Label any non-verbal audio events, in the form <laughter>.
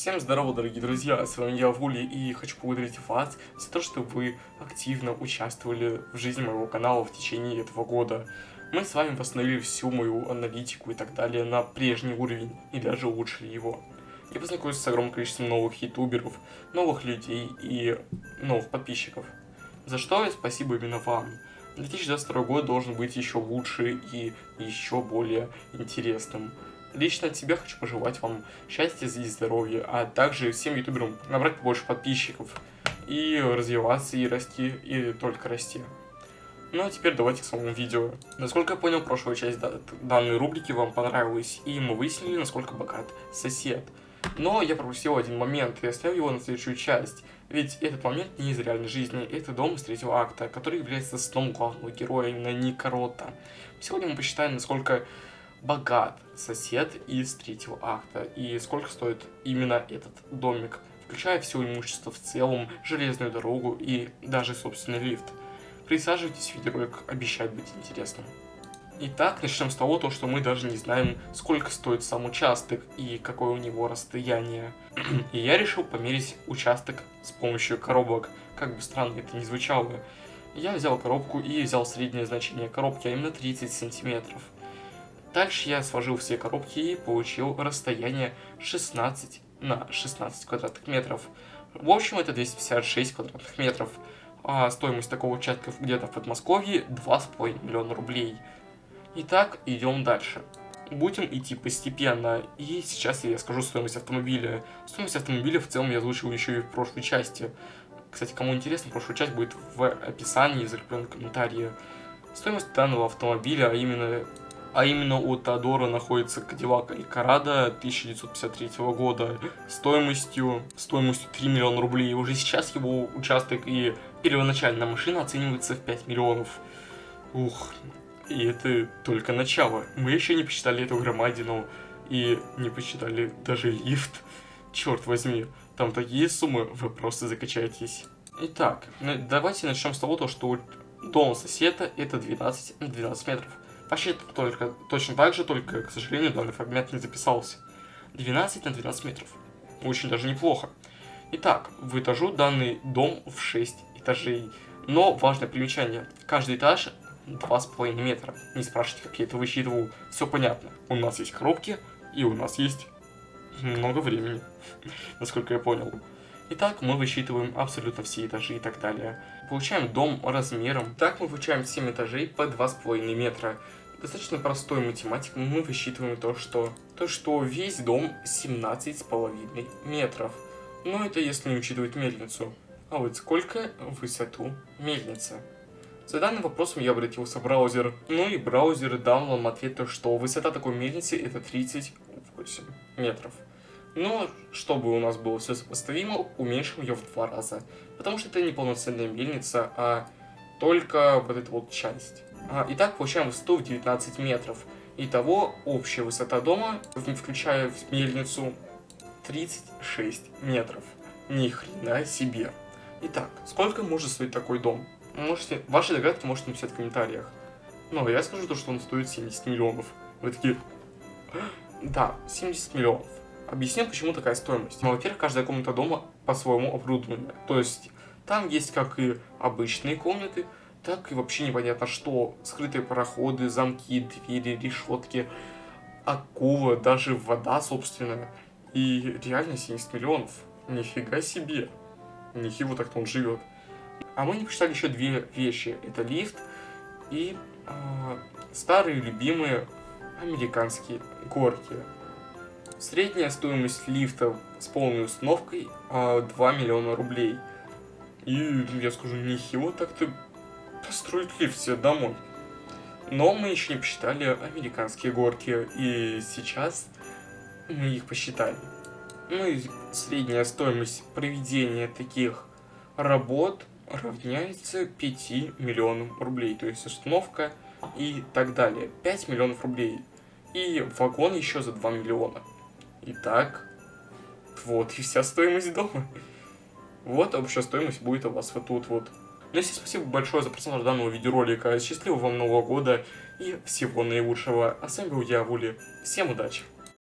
Всем здорово, дорогие друзья, с вами я, Вули, и хочу поблагодарить вас за то, что вы активно участвовали в жизни моего канала в течение этого года. Мы с вами восстановили всю мою аналитику и так далее на прежний уровень, и даже улучшили его. Я познакомился с огромным количеством новых ютуберов, новых людей и новых подписчиков. За что спасибо именно вам. 2022 год должен быть еще лучше и еще более интересным. Лично от себя хочу пожелать вам счастья и здоровья, а также всем ютуберам набрать побольше подписчиков и развиваться и расти, и только расти. Ну а теперь давайте к самому видео. Насколько я понял, прошлая часть данной рубрики вам понравилась, и мы выяснили, насколько богат сосед. Но я пропустил один момент и оставил его на следующую часть. Ведь этот момент не из реальной жизни, это дом из третьего акта, который является сном главного героя, именно Ника Рота. Сегодня мы посчитаем, насколько богат сосед из третьего акта и сколько стоит именно этот домик, включая все имущество в целом, железную дорогу и даже собственный лифт. Присаживайтесь, видеоролик обещает быть интересным. Итак, начнем с того, то, что мы даже не знаем, сколько стоит сам участок и какое у него расстояние. <clears throat> и я решил померить участок с помощью коробок, как бы странно это ни звучало. Я взял коробку и взял среднее значение коробки, а именно 30 сантиметров. Дальше я сложил все коробки и получил расстояние 16 на 16 квадратных метров. В общем, это 256 квадратных метров. А стоимость такого участка где-то в Подмосковье 2,5 миллиона рублей. Итак, идем дальше. Будем идти постепенно, и сейчас я скажу стоимость автомобиля. Стоимость автомобиля в целом я озвучил еще и в прошлой части. Кстати, кому интересно, прошлая часть будет в описании, закреплен комментарии. Стоимость данного автомобиля, а именно а именно у Теодора находится Кадиллак Элькарадо 1953 года стоимостью, стоимостью 3 миллиона рублей. Уже сейчас его участок и первоначальная машина оценивается в 5 миллионов. Ух, и это только начало. Мы еще не посчитали эту громадину и не посчитали даже лифт. Черт возьми, там такие суммы, вы просто закачаетесь. Итак, давайте начнем с того, что дом соседа это 12 на 12 метров. Почти только, точно так же, только, к сожалению, данный фрагмент не записался. 12 на 12 метров. Очень даже неплохо. Итак, в этажу данный дом в 6 этажей. Но важное примечание. Каждый этаж 2,5 метра. Не спрашивайте, как я это высчитывал. Все понятно. У нас есть коробки, и у нас есть много времени, <laughs> насколько я понял. Итак, мы высчитываем абсолютно все этажи и так далее. Получаем дом размером. Так мы получаем 7 этажей по 2,5 метра. Достаточно простой математикой мы высчитываем то, что, то, что весь дом 17,5 метров. Но это если не учитывать мельницу. А вот сколько в высоту мельница? За данным вопросом я обратился в браузер, ну и браузер дал нам ответ, то, что высота такой мельницы это 38 метров. Но, чтобы у нас было все сопоставимо, уменьшим ее в два раза. Потому что это не полноценная мельница, а только вот эта вот часть. А, итак, получаем высоту в 19 метров. Итого, общая высота дома, включая мельницу, 36 метров. Ни хрена себе. Итак, сколько может стоить такой дом? Можете, ваши догадки можете написать в комментариях. Но я скажу то, что он стоит 70 миллионов. Вы такие... Да, 70 миллионов. Объясню, почему такая стоимость. Ну, во-первых, каждая комната дома по-своему оборудована. То есть, там есть как и обычные комнаты, так и вообще непонятно что. Скрытые проходы, замки, двери, решетки, акула, даже вода собственная. И реально 70 миллионов. Нифига себе. Ничего так-то он живет. А мы не посчитали еще две вещи. Это лифт и э, старые любимые американские горки. Средняя стоимость лифта с полной установкой э, а, 2 миллиона рублей. И я скажу, нехило так-то построить лифт себе домой. Но мы еще не посчитали американские горки, и сейчас мы их посчитали. Ну и средняя стоимость проведения таких работ равняется 5 миллионам рублей. То есть установка и так далее. 5 миллионов рублей. И вагон еще за 2 миллиона. Итак, вот и вся стоимость дома. Вот общая стоимость будет у вас вот тут вот. Ну и спасибо большое за просмотр данного видеоролика. Счастливого вам Нового года и всего наилучшего. А с вами был я, Вули. Всем удачи!